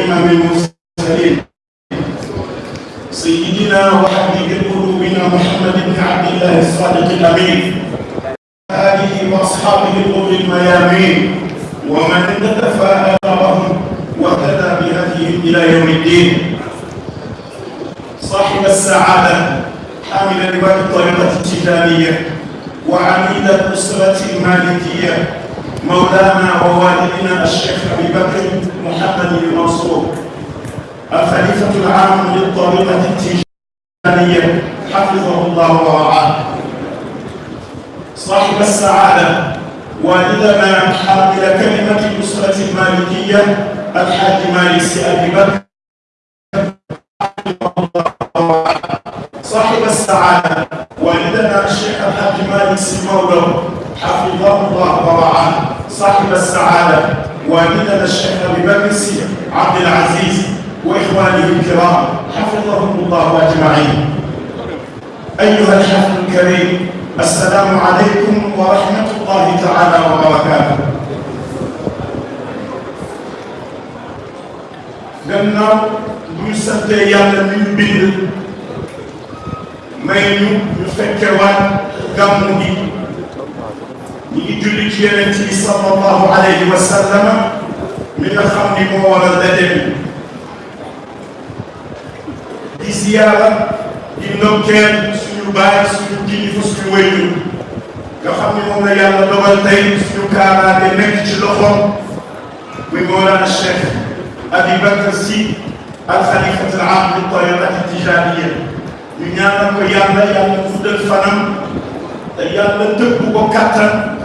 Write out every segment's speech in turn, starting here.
إمام المرسلين. سيدنا وحبيب قلوبنا محمد بن عبد الله الصادق الأمين. آله وأصحابه الغر الميامين. ومن اقتفى آثارهم واهتدى بهديهم إلى يوم الدين. صاحب السعادة حامل لواء الطريقة التجارية وعميد الأسرة المالكية مولانا ووالدنا الشيخ أبي بكر محمد المنصور الخليفة العام للطريقة التجارية حفظه الله ورعاه. صاحب السعادة والدنا حامل كلمة الأسرة المالكية الحاج مالك أبي بكر. صاحب السعادة والدنا الشيخ الحاج مالك سي مولو حفظه الله ورعاه صاحب السعادة والدنا الشيخ أبي بكر عبد العزيز وإخوانه الكرام حفظهم الله أجمعين. أيها الحفل الكريم السلام عليكم ورحمة الله تعالى وبركاته. Gannaaw bu ñu santee yàlla mi ñu gàmmu gi. Waral daje bi di ziyaara di ndokkeel suñu baay suñu kilifa suñu wéyju nga xam ni moom la yàlla dogal tey suñu kaaraange nekk ci loxoom muy Mawlana Cheikh Abi Bakr Sy al xalifat al aam li tariqati tijaniya ñu ñaanal ko yàlla yàlla fuddal fanam te yàlla tëbb ko kattan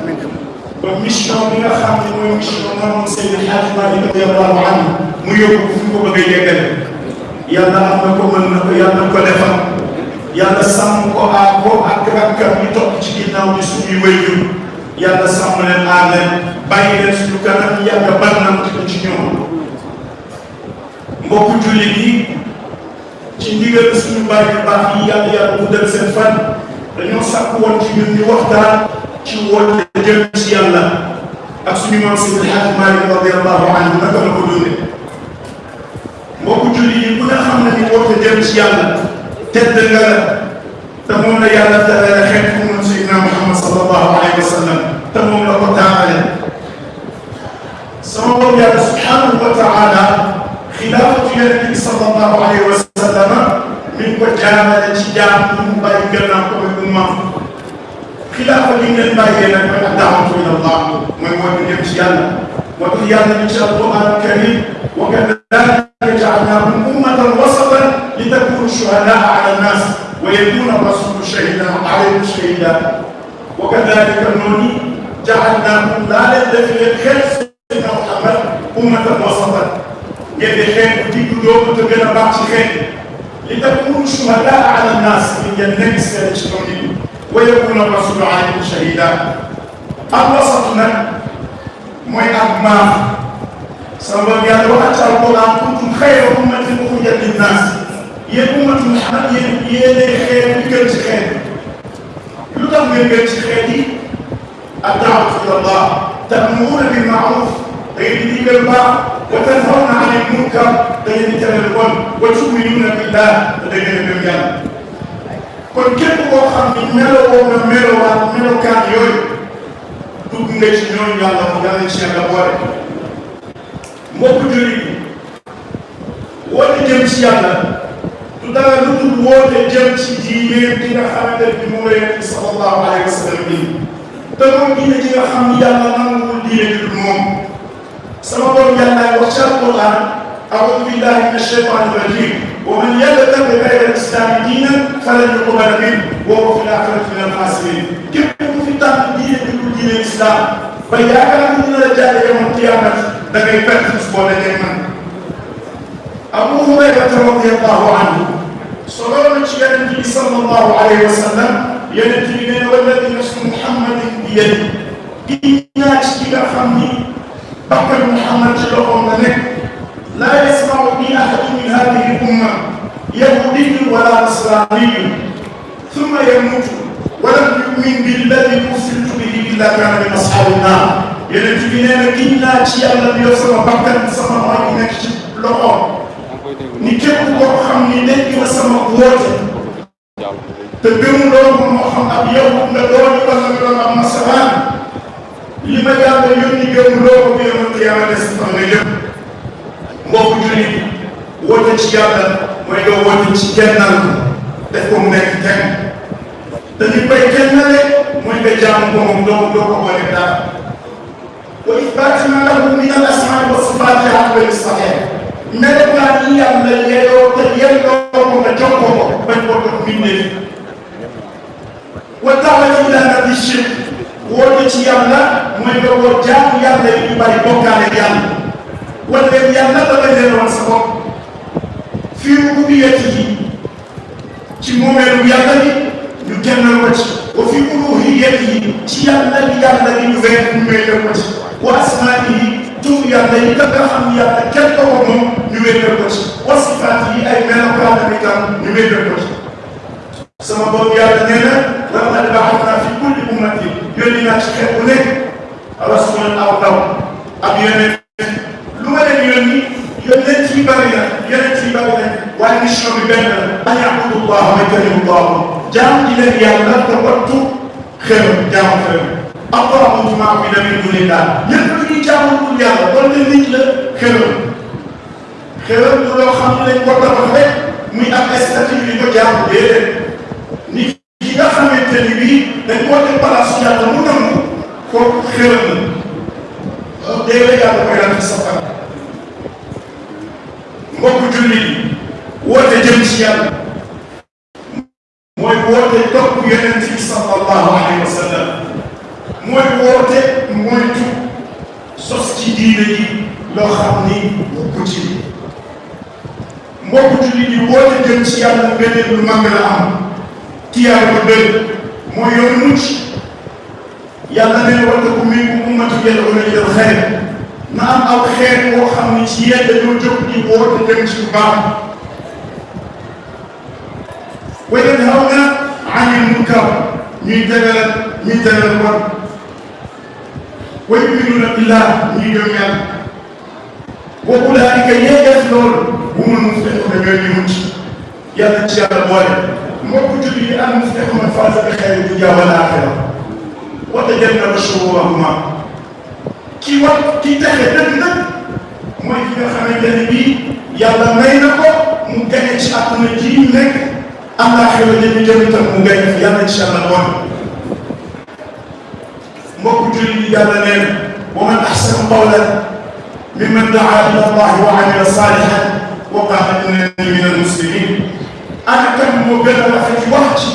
ba mission bi nga xam ne mooy mission moom Seydi El Hadji Malick radiyallahu anhu mu yóbbu fu ko bëgg a yeggale yàlla am na ko mën na ko yàlla ko defal. Yàlla sàmm ko aar ko ak rakkam yi topp ci ginnaaw bi suñuy wéyjur yàlla sàmm leen aar leen bàyyi leen suñu kanam yàgg bannam ko ci ñoom. Mbokku jullit yi ci ndigal suñu bàyyi baax yi yàlla yàlla bu dem seen fan dañoo sàkk woon ci ñun ñu waxtaan. Ci woote jëm ci yàlla ak suñu maam Seydi El Hadji Malick radiyallahu anhu naka la ko dundee mbokku jullit yi bu nga xam ne ni woote jëm ci yàlla tedd nga la te moom la yàlla terale xeet ku mun Seydina Muhammad sallallahu alayhi wa sallam te moom la ko taarale sama borom yàlla subhanahu wa taala xilaafatu yonent bi sallallahu alayhi wa sallam mi ngi ko jaarale ci jaam mu bàyyi gannaaw ko muy ummaam خلاف لين الباين من الدعوة إلى الله ومن نبي الله وقيام من شاء الله الكريم وكذلك جعلناهم أمة وسطا لتكون شهداء على الناس ويكون الرسول شهيدا عليهم شهيدا وكذلك نوني جعلناهم لا لدفن الخير سيدنا محمد أمة وسطا يدي خير ودي قلوب وتبين خير لتكون شهداء على الناس من ينكس كذلك ويكون الرسول عليه شهيدا أبسطنا موي أبما سوف يعلو حتى القرى كنتم خير أمة أخرجة للناس. يا أمة محمد يا يا خير بكل خير. لطف من خير خيري الدعوة إلى الله. تأمرون بالمعروف تجدي بالماء وتنهون عن المنكر. تجدي تنهون وتؤمنون بالله. وتجدي بالمعروف kon képp koo xam ni meloo na melowaat melokaan yooyu dugg nga ci ñooñu yàlla ko yàlla ci yàlla boole. Mbokku jullit yi woote jëm ci yàlla du dara lu dul woote jëm ci diine bi nga xamante ne moom la yonent sallallahu alayhi wa te moom diine ji nga xam ni yàlla nanguwul diine ji dul moom. Sama borom yàlla wax ci alquran a'uudu billahi mina shaytaani rajim ومن يلتقى غير الإسلام دينا فلن يقبل منه وهو في الآخرة من الخاسرين كيف يكون في تحت الدين يقول دين الإسلام؟ فإذا ان من رجاء يوم القيامة ده كيفاش تسقط الايمان أبو هريرة رضي الله عنه صلوا على النبي صلى الله عليه وسلم يا نبينا والذي نسل محمد بيده. كي ناتش كي فهمني بكر محمد شلوه منك لا يسمع بي أحد من هذه الأمة يهودي ولا نصراني. ثم يموت ولم يؤمن بالذي أرسلت به إلا كان من أصحاب النار. يلتي بنا كنا شيئا لم يصل بعد ان سمع معي نكشف لهم نكتب ورحم لنك وسمع قوته تبين لهم محمد يوم ندور بلغنا مسلم لما يعني يوم يوم يوم يوم يوم يوم يوم يوم يوم يوم mbokku jullit woote ci yàlla mooy nga woote ci kennal ko def ko mu nekk kenn te ni koy kennale mooy nga jaamu ko moom doo doo ko boole dara wa ithbaatina lahu min al asmaai wa sifaati aqbal sahih melokaan yi yàlla yeyoo te yelloo ko nga jox ko ko bañ ko jox mbindeef wa daawati ila nabi shirk woote ci yàlla mooy nga woo jaamu yàlla yi ñu bàyyi bokkaale yàlla wala leen yàlla da nga leen woon sa bopp. fii rububiyati yi ci moomeelu yàlla bi ñu kennal ko ci. wa fi uluhiyati yi ci yàlla bi yàlla bi ñu wér ñu wéetal ko ci. wa asmaa'ihi tur yàlla yi ka nga xam yàlla kenn ko ko moom ñu wéetal ko ci. wa sifaat yi ay melokaanam itam ñu wéetal ko ci. sama bopp yàlla nee na laqad ba'athnaa fi kulli ummatin yónni naa ci xeet bu nekk rasuulan aw ndaw ak benn la. ay abudullah ma karimullah jaam ci leen yàlla te wattu xew jaamu xew. am ko amul ci maam bi tamit du leen daal ñëpp lu ñuy jaamu pour yàlla kon ne nit la xew. xew du loo xam ne dañ ko tabax rek muy am statut bi ko jaamu déedéet nit ki nga xamante ni bii dañ ko teg place yàlla mu nangu kooku xew na déedéet yàlla koy daal ci sa mbokku jullit woote jëm ci yàlla mooy woote topp yonent bi sallallahu alayhi wa sallam mooy woote moytu sos ci diine ji loo xam ni bokku ci mbokku jullit yi woote jëm ci yàlla beneen lu mag la am tiyaar ba bëri mooy yoonu mucc yàlla nee wala ku min ummatu yad'uuna ilal xayr na am aw xeet woo xam ni ci yéen dañoo jóg di woote jëm ci lu baax وينهون عن المنكر. نيجال نيجال ور ويؤمنون بالله نيجال وأولئك يجدون هم المفلحون بغير يهود يا تشي على بوالي ما كنت لي أن مفلحون من فاز بخير الدنيا والآخرة. وتجنب الشرورهما كي وقت كي تحت نبدا ما يجي نخمي يا الله ماينكو ممكن يتشاطن الجيل نكت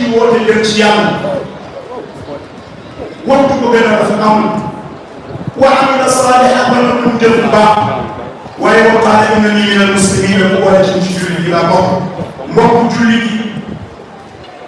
di woote jëm ci yàlla waxtu ko gën a rafet amul wa amila saalihan ba noppi mu jëf bu baax waaye wa qaala innani min almuslimin bu war a jëm ci jullit yi laa bokk mbokku jullit yi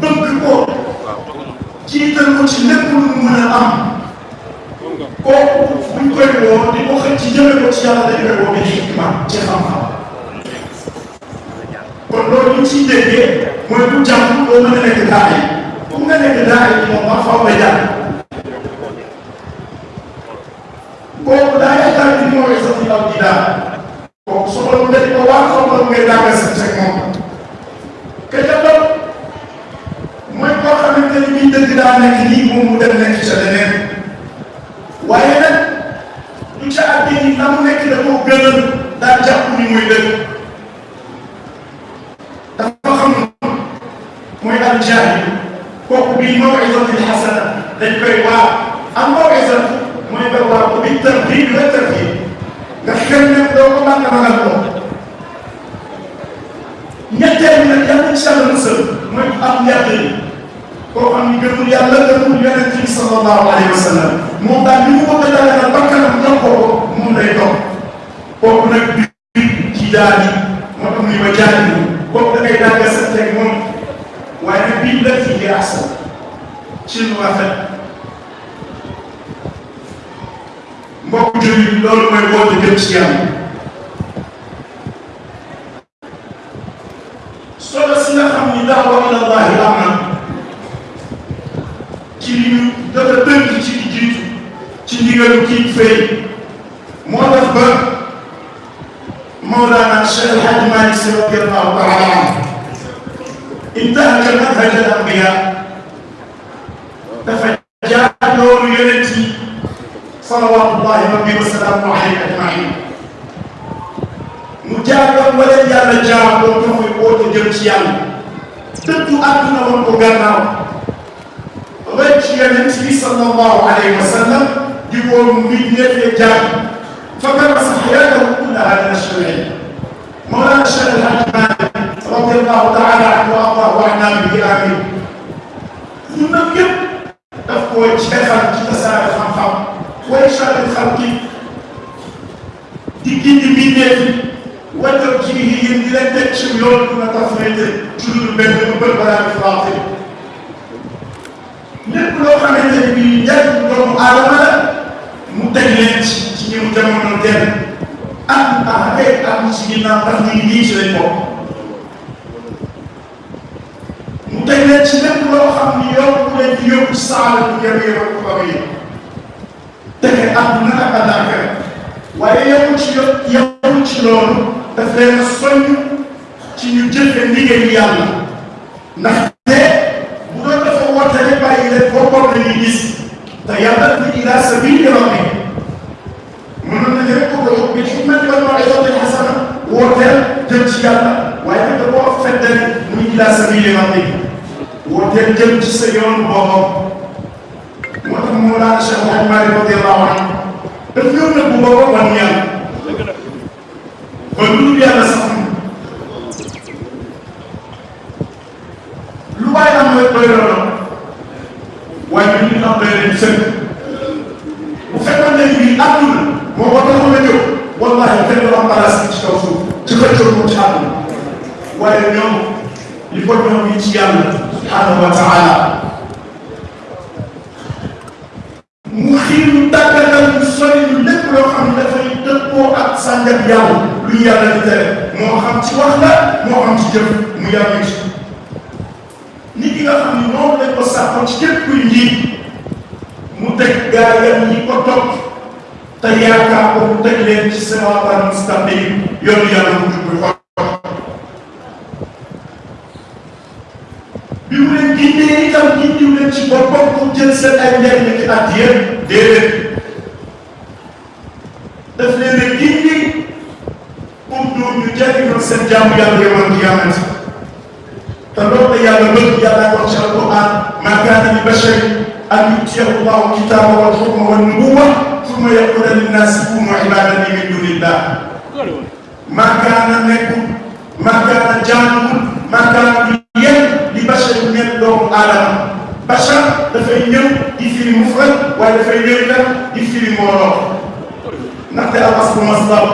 bëgg ko. jiital ko ci lépp lu mu mën a am. kooku buñ koy woo di ko xëcc jëme ko ci yàlla dañ koy woo bi xikma ci xam-xam. kon loolu ñu ciy mooy bu jàng doo mën a nekk daa yi bu nga nekk daa yi moom ma faw nga jàng kooku daa yaakaar ni mooy sa fi aw di daal. kooku soxla mu dañ ko waa soxla mu ngay jàngal sa moom ka ca topp mooy koo xamante ni bii dëgg daa nekk nii mu dem nekk ca leneen. Waaye nag du ca àddee ni na mu nekk da koo gënal daa jàpp ni muy dëgg. Dafa xam mooy aljaahil. Kooku bii mawisatil xasana dañ koy waa am mawisat mooy nga waa ko bi tarhib la tarhib nga xel ne doo ko a magal ko. Ñetteel nag yàlla incha allah musal mooy am yàq yi koo xam ni gëmul yàlla gëmul yonent bi sallallahu alayhi wa sallam. Moom daal li mu bëgg a daganal bakkanam jox ko ko moom lay topp. Kooku nag bi daal yi moo tax ni ma jaani kooku da ngay dàgga sa teg moom. Waaye nag bii la ci ahsan ci lu rafet. Mbokk loolu mooy woote jëm ci yàlla. Solo si nga ni daawa ila llahi dafa tënk ci di jiitu ci ndigalu kii fay moo tax ba Malick Sy radiyallahu taala anhu intahaka manhaj al anbiya dafa jaar loolu yonent yi salawatullahi rabbi wa salaamu alayhi ajmain mu jaaroon wala yàlla jaar doon fa muy woote jëm ci yàlla dëddu àdduna woon ko gannaaw bi sallallahu alayhi wa sallam di woo nit ñëpp jaar فكرس حياته كلها للشرعين مولانا الشيخ الحاج مالك رضي الله تعالى عنه وأرضاه وعنا به آمين nag yëpp daf koy jeexal ci tasaare xam-xam way charri xalqi di gindi mbindeef wajal ci yéen di leen teg ci yoon bu na tafrite ci lu benn bu bër balaa di faatil lépp loo xamante ne bii njariñ doomu aadama la mu teg leen ci ci ñëw jamono dem am ah ay am ci ginnaaw ndax ñu ngi nii ci lañ bokk mu teg leen ci lépp loo xam ni yow ku leen di yóbbu saala bu jëm yow ko ba yi tege àdduna ak àllaaxira waaye yemul ci yo yemul ci loolu daf leen a soññ ci ñu jëfe ndigal yàlla ndaxte bu doon dafa woote rek bàyyi leen boppam la ñuy gis te yàlla ni ila sabili rabbi mënoon nañu rek ko ko bi hikmati wal maw'izati hasana wooteel jëm ci yàlla waaye nag da koo feddali muy ila sabili rabbi wooteel jëm ci sa yoon boppam moo tax Mawlana Cheikh Hadj Malick radiyallahu anhu daf ñëw na bu boppam wan yàlla ba lu dul yàlla sax lu waay am rek doy loolu waaye ñu am doy leen sëkk bu fekkoon ne bii àdduna moo ko taxoon a jóg wallahi kenn du am place ci kaw suuf ci xëccoo ko ci àdduna waaye ñoom li ko ñoom yi ci yàlla subhanahu wa taala mu xiir ñu tàggatal ñu sori ñu lépp loo xam ne dafay dëppoo ak sàngat yàlla. Lu ñu yàlla di tere. Moo xam ci wax la moo xam ci jëf. Mu yàlla ci. Nit ki nga xam ni noonu lañ ko ci képp kuy njiit mu teg gaayam ñi ko te yaakaar ko mu teg leen ci siraatal mustaqim yoonu yàlla mu jublu xol bi mu leen gindee itam gindiw leen ci boppam pour jël seen ay njariñ ci at yëpp déedéet daf leen a gindi pour doon ñu jariñoo seen jaamu yàlla yomal qiyaamati te loolu la yàlla alquran nubuwwa summa yaqula linnaasi kunu ibadan min dunillah maa kaana nekkul maa kaana jaamuwul maa kaana yéen li bachar nekk doomu aadama bachar dafay ñëw di firi mufrad waaye dafay ñëw itam di firi mbooloo ndaxte al aslu masdar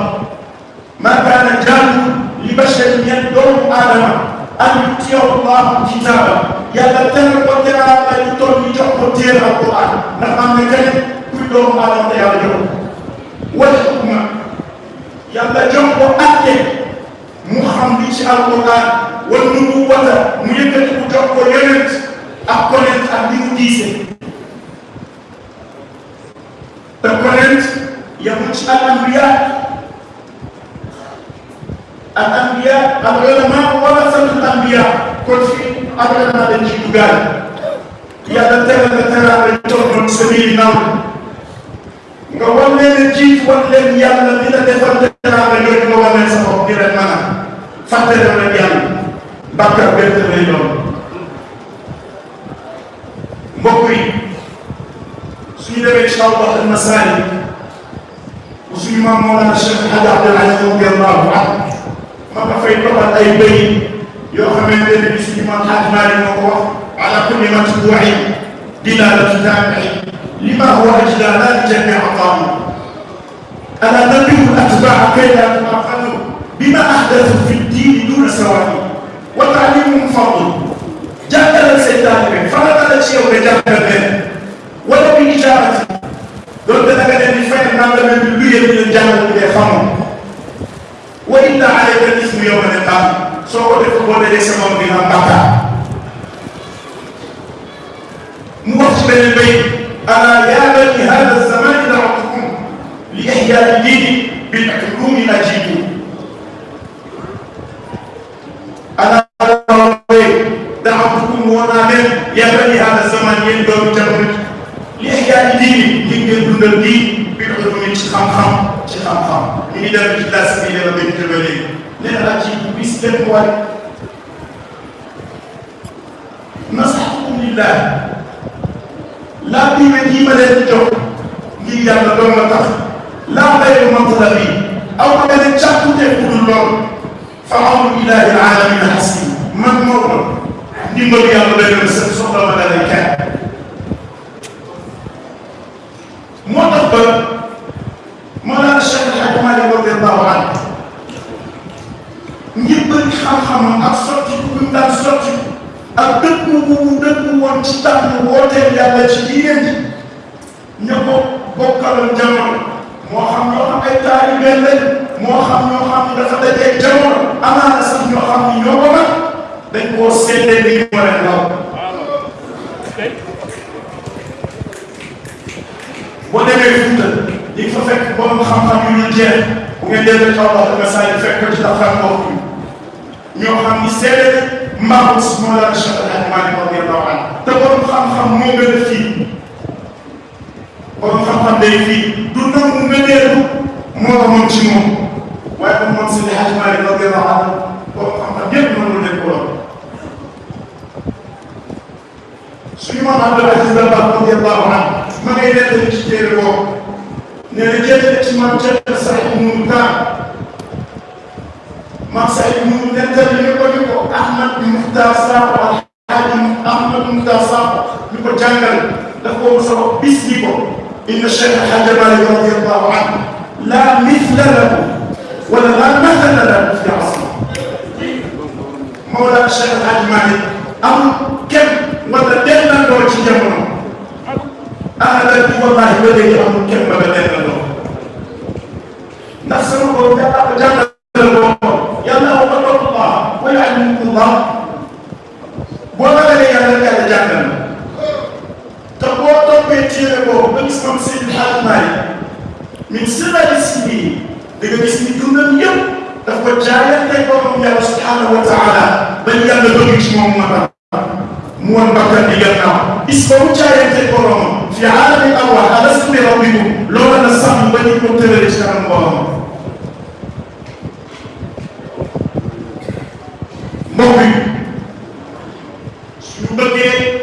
maa kaana jaamu li bachar nekk doomu aadama an yutiyahu llahu kitaaba yàlla teral ko teral ay ñu toll ñu jox ko téere alquran ndax am na kenn kuy doomu aadama te yàlla jox wal hukma yàlla jox ko atte mu xam li ci alquran wal nubuwwata mu yëkkati mu jox ko yonent ak konent ak li mu diise te konent yamul ci al anbiya al anbiya al ulama warasatul anbiya kon fii al ulama dañ ciy dugaal yàlla teral na teral la jox noonu sa biir naw fàtte leen yàlla bàkkaar benn lay doon mbokk yi suñu demee ci Allah al masaali bu suñu maam Mawlana Cheikh El Hadj Abdoul Aziz radiyallahu anhu ma nga fay toppal ay béy yoo xamante ne bi suñu maam Hadj Malick moo ko wax ala kulli matbuu'i dilaalatu taabi'i لما هو اجلى من جميع قاموا أنا ندعو الأتباع كي لا تماقلوا بما احدثوا في الدين دون سواد وتعليمهم فضل. جادل سيدنا علي فرد هذا الشيء وجادل به ولو بإجابته دون أن أن الفعل ما لم يبين من الجهل والإفهام وإن عليك الاسم يوم القيامة سوف تقول ليس من بها بقى نوقف من البيت. أنا يا بني هذا الزمان دعوتكم لإحياء الدين بالعلوم نجيب أنا دعوتكم وأنا من يا بني هذا الزمان يندم تبرك لإحياء الدين من يندم الدين بالعلوم شخام خام شخام خام من يدرك الناس إلى ربي الجبلين لأن أجيب بسلم واحد نصحكم لله. Yàlla doon la tax laa xayru matlabi aw ma beneen càkkutee ku dul lool fa awnu ilahi alamina xasbi man moo ko ndimbalu yàlla doy na sa soxla ma dalay kenn ak dëkku bu mu dëkku woon ci tànn wooteel yàlla ci diine ji. ña ko bokkaloon jamono. moo xam ñoo xam ay taalibe lañ. moo xam ñoo xam ne dafa dajeeg jamono. amaana sax ñoo xam ni ñoo ko mag. dañ koo seetlee ni ñu war a ndaw boo demee Fuuta di fa fekk borom xam-xam yu ñu jeex. bu ngeen demee Allah nga saa yi fekk ci taxaw mbokk ñoo xam ni seede xam-xam moo gën a fii borom xam-xam day fii du nangu ngëneelu moo ko moom ci moom waaye moom moom si El Hadj Malick radiyallahu anhu borom xam-xam yëpp noonu lañ ko doon suñu maam Abdul Aziz Dabakh radiyallahu anhu ma ngay nettali ci téere boobu nee na jëlee ci maam Cheikh Saïd Nourou Tall maam Saïd Nourou nettali daf ko mos a wax bis ni ko inna Cheikh El Hadj Malick radiyallahu anhu laa mithla lahu wala laa mathala lahu fi asri Mawlana Cheikh El Hadj Malick amul kenn wala dellandoo ci jamono ahlan bi wallahi ba léegi amul kenn ba nga dellandoo ndax sama borom yàlla ko jàngal yuallimukumullah boo ragalee yàlla yàlla jàngal la. te boo toppee téere boobu ba gis moom Seydi Hadji Malick min sirari sibi da nga gis ni dundam yëpp daf ko jaayante borom yàlla subhanahu wa taala ba yàlla bëgg ci moom moo mu woon bakkan di gannaaw. Bis boobu jaayante boromam fi aalami arwaax alastu bi rabbikum loolu la sàmm ba ñu ko tëralee ci kanam boromam yi suñu bëggee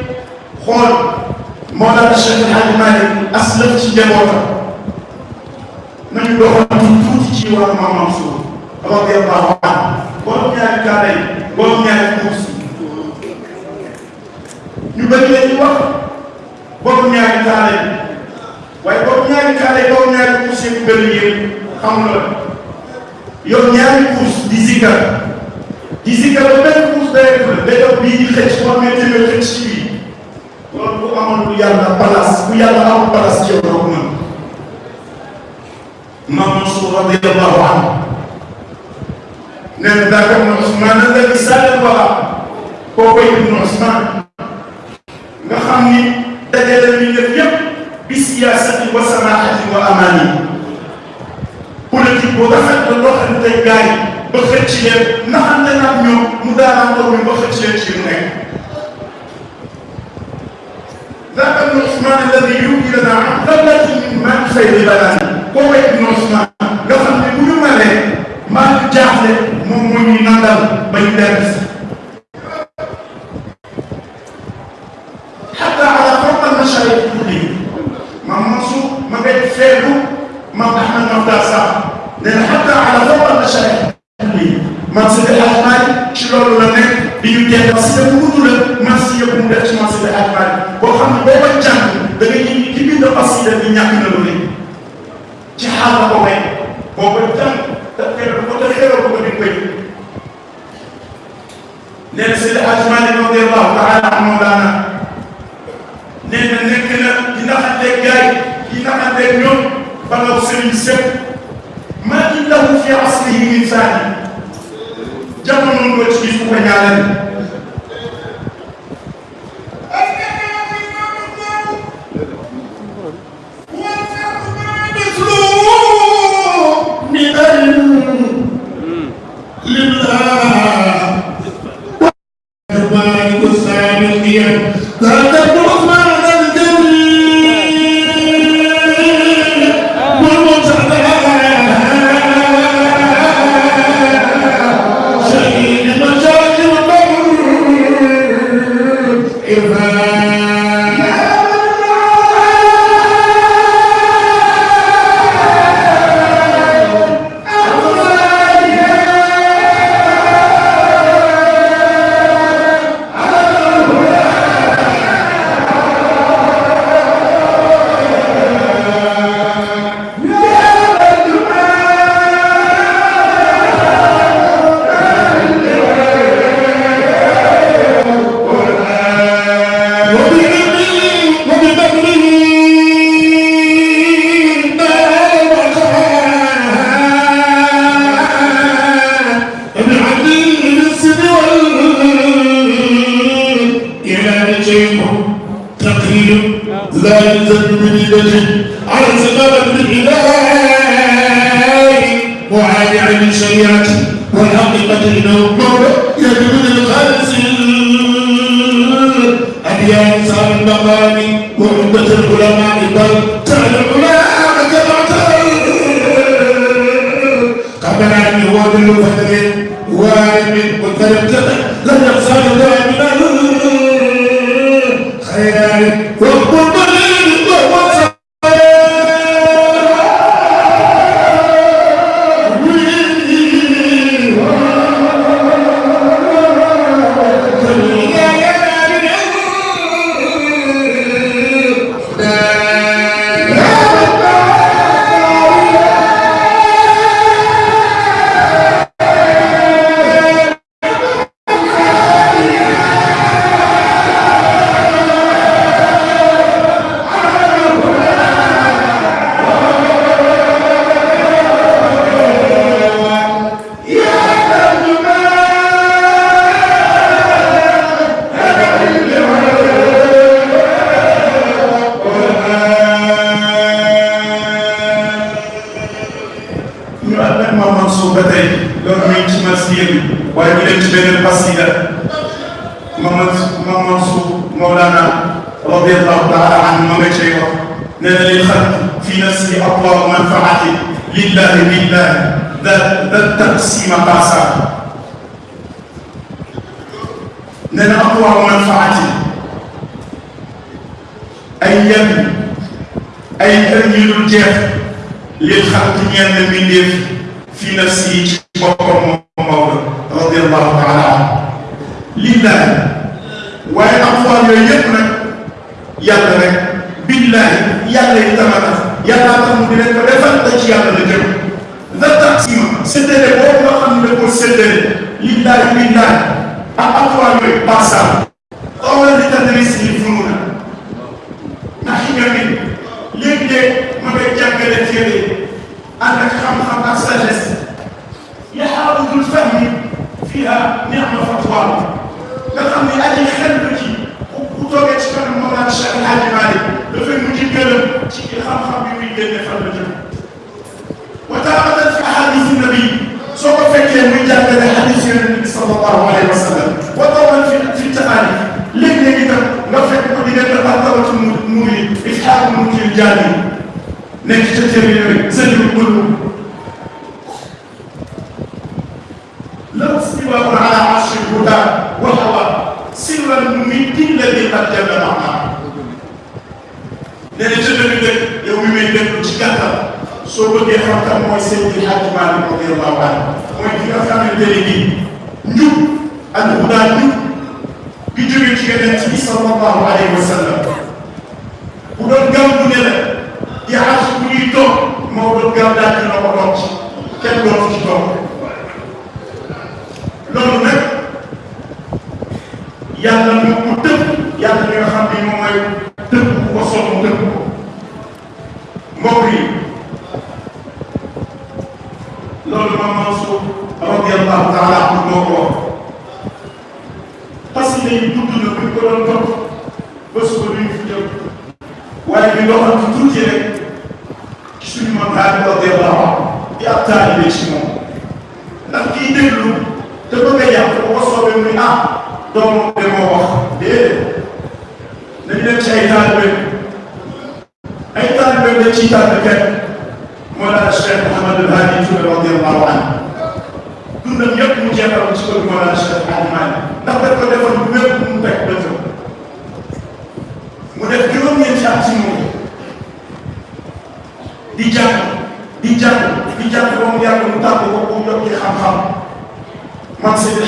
xool Mawlana Cheikh El Hadj Malick aslaf ci njabootam nañu doxantu tuuti ci wàllu Maam Mansour radiyallahu anhu borom ñaari kaare yi borom ñaari kuus ñu bëri leen wax borom ñaari kaare yi waaye borom ñaari kaare yi borom ñaari kuus yi bëri yéen xam nga yow ñaari kuus di zikar di zikar ba benn kuus day def la day def bii di xëcc boo amee téeméer xëcc ci bii loolu bu amoon bu yàlla place bu yàlla amul place ci yow doo ko mën Maam Mansour radiyallahu anhu nee na daaka ibnu Ousmane alladi saal wara kooku ibnu Ousmane ba xëcc leen naxante naag ñoom mu daanaan taw mi ba xëcc leen ci mu nekk daaka ibnu Ousmane alladi yubdi lana an dallatin min maa xayri balaani kooku ibnu Ousmane nga xam ne bu ñu malee maa ngi jaaxle bi ñàkk na lu ne ci xaal la ko may. boobu tam te xeeral ko te xeeral ko di koy nee na Seydi Hadji Malick radiyallahu taala anhu daana nee na nekk na di naxanteeg gaay di naxanteeg ñoom ba nga sëriñ sëpp maa ngi lahu fi aslihi min saani jamono nga ci gis ku ko ñaareel. وارد والفجر لم يخسر من سيدي ويقول لك بين القصيدة ما منصور مولانا رضي الله تعالى عنه ما بيتشيخ لأن الخلق في نفسه أطوار منفعة لله بالله ذا التقسيم قاسا لأن أطوار منفعة أيام أي تنجيل الجهد للخلق من المنف في نفسه بقومه radiyallahu taala anhu lillahi waaye fois yooyu yëpp nag yàlla rek billahi yàlla yi tama tax yàlla tax mu di leen ko defal te ci yàlla la jëm da taqsima séddale boobu nga xam ne ko séddale lillahi billahi ak fois yooyu passal xawla li tadris li fununa ndax ñoom léeg-léeg ma koy jàngale téere ànd ak xam-xam ak sagesse yaxaarudul fahmi dafay mujj gërëm ci xam-xam bi muy génne fan la jëm wa taaratan fi ahadith nabi soo ko fekkee muy jàngale hadith yonent bi sallallahu alayhi wa sallam wa tawal fi fi taarif léeg-léeg itam nga fekk ko diggante martabatu nuuri isxaaq munkil jaani nekk ca téere yooyu sëriñ bëlu law istiwaa'un ala arshi huda wa hawa sirran mumidin alladi qad jalla maana nee na ca dëgg dëgg yow mi may déglu ci gàttal soo bëggee xam kan mooy Seydi Hadji Malick radiyallahu anhu mooy ki nga xamante ne nii njub ak huda njub bi jógee ci yonent bi sallallahu alayhi wa sallam bu doon gàmm yàlla moo ko tëb yàlla mi nga xam ne moom mooy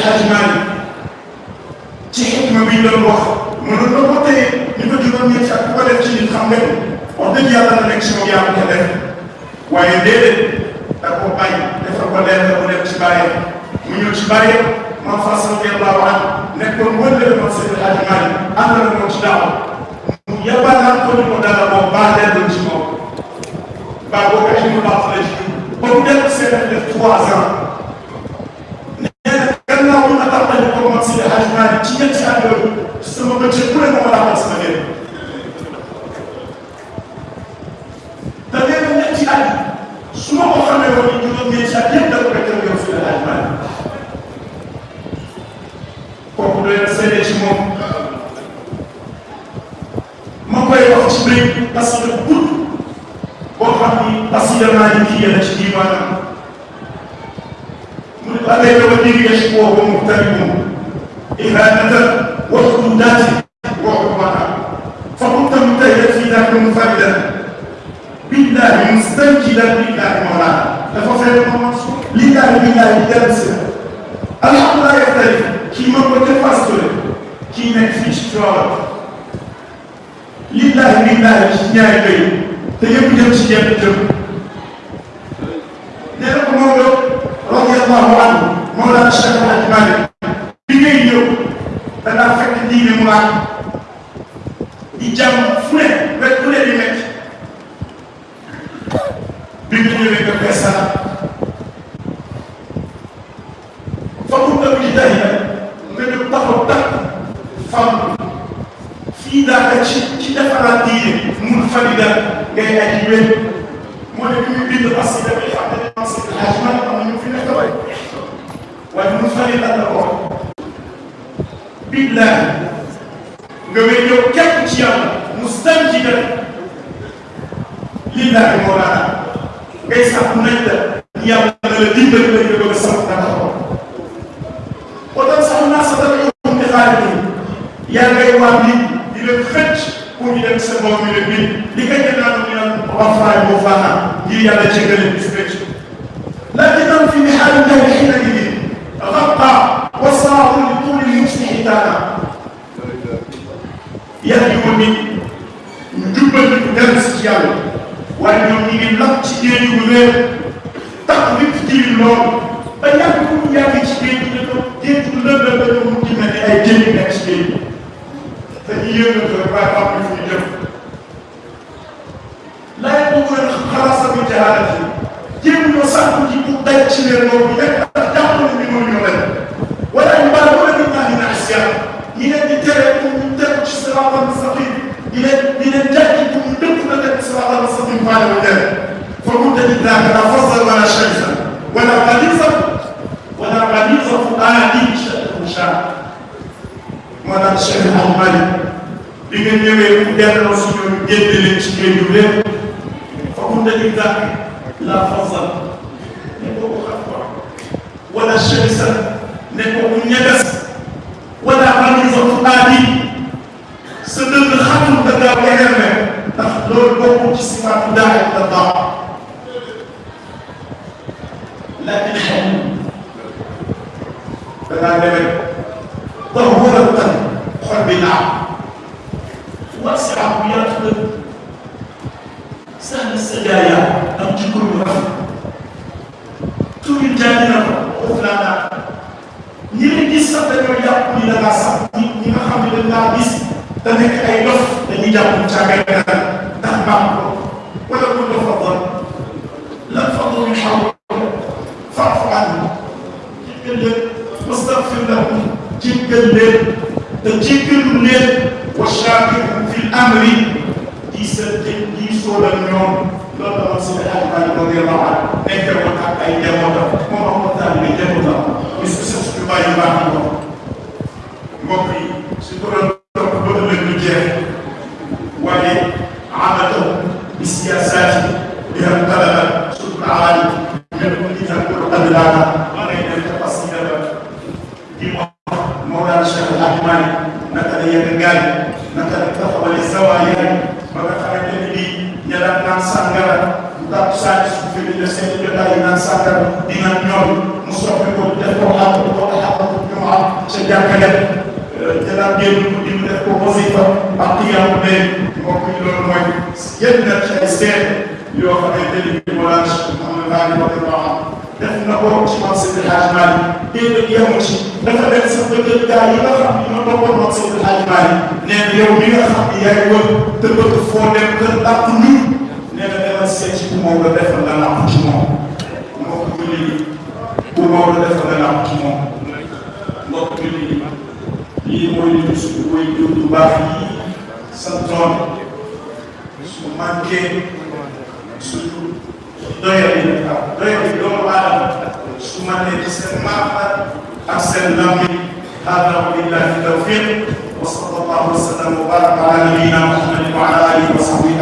Hadji Malick ci xikma bi ñu doon wax mënoon na ko téye ñu ko juróom-ñeenti at bu ko def ci nit xam nga wax dëgg yàlla na nekk si moom yaa ko def. Waaye déedéet da ko bàyyi defal ko leer mu dem ci bàyyi. Mu ñëw ci bàyyi man Fass radiyallahu anhu nekkoon wëllëre man Seydi Hadji Malick ànd na moom ci daaw. Mu yabalaat ko ni ko dara moom baa dellu ci moom. Baa seen def trois ans jigéen ci àdduna sama bëccëg bu ne ma laa xam sama ngeen da ngay dem ñetti at su ma ko xamee woon ñu doon ñeenti at yëpp da ko koy jël yow suñu laaj maanaam kooku doy na seede ci moom. Ma koy wax ci mbéy parce que gudd boo xam ni parce que yàlla naa ci yàlla ci diiwaanam. Mu ne ba mu tari hurmata fa kunta mujtahidan fi daka munfaridan billahi mustanjidan billahi mawlana dafa fekk moom lillahi billahi dellu si alhamdulilah yaxtarif kii mën ko ca Fass Touré kii nekk fii ci Tivaouane lillahi billahi ci ñaari béy te yëpp jëm ci jenn da ngaa fekk diine mu laaj di jàmm fu ne wet fu ne di métti bi nga ñëwee nga feesal fa mu tëb ci day nga ñëw taxaw takk fam. Fii daaka ci ci defaraat diine mun farida ngay aji wér. Moo ne bi muy bind parce que dafay xam ne man Seydi Hadji Malick am na ñu fi nekk. Waay waaye mun farida la ko billahi nga wér yow képp ci yàlla mustanjidan lillahi mawlana ngay sax nañ la yàlla na la dimbali la nga bëgg a sax dara ko otan sax naa sa dara yow di xaalis yi yaa ngay wax nit di leen xëcc pour ñu dem sa bopp mi leen bind li nga ñu naan ñu naan wafaay boo faana ngir yàlla jéggale bis fecc lakin fi mihaali llahi xiina idin غطى وصار pour daj ci leen loolu nekk ndax jàpp na ni mënu ñoo leen wala ñu baal wala ñu ñaan ñu naan siyaar ñi leen di tere pour ñu tegu ci siraatal mustaqim di leen di leen jàjji pour ñu dëpp na tegu siraatal mustaqim faale wu leen fa mu tëj daaka la fasal wala shaytan wala xalisa wala xalisa fu aadi shaytan shaa moo tax Cheikh Al Malick bi nga ñëwee mu delloo si ñoom génne leen ci géej yu lépp fa mu tëj daaka la fasal ne ko ko xam quoi wala shaytan ne ko ku ñeges wala xalisa fu aadi sa dënn xatul da ngaa weeral ne ndax loolu bokkul ci sifaatu daay la baax lakin xel da ngaa demee tax wóoral tan xol bi naaw wasi'a bu yaatu la sahla sajaaya am ci kur bu rafet tuuti jaay na ko foofu laa naan nekkee woon ak ay njabootam moom am na taal bi njabootam suñu bàyyi baax ko mbokk yi su ko doon topp ba ëllëg lu jeex waaye amatahu bi siyaasaati bi am talaba surtout aali ñëpp ñu jàppale adlaana ma ngay dem ca pasida ba di wax Mawlana Cheikh El Hadj Malick naka la yenn gaay naka la taxawale zawaaya ba nga xamante ni bii ña daan naan sàngara ci suuf bi def seen jotaay yi naan sàngara di naan ñoom mu soppi ko def ko xam ko xaqatu jumaa ca jàkkale te daan génn ko di def ko wasifa ak qiyaamu layl mbokk yi loolu mooy yenn na ci ay seet yoo xamante ni bii Mawlana Cheikh Mouhamed Ghali radiyallahu anhu def na ko ci man Seydi Hadj Malick déedéet yemu ci dafa dem sax ba jël gaa yi nga xam ne ñoo toppoon man Seydi Hadj Malick nee na yow mi nga xam ne yaay wër te bëgg foo dem kër dàq ñu nee na demal seet ci ku Maodo defal la làq ci moom mbokk yi ku Maodo defal la làq ci moom tawfiq wa sallallahu wa sallam wa baraka ala nabiyina muhammadin wa ala alihi wa sahbihi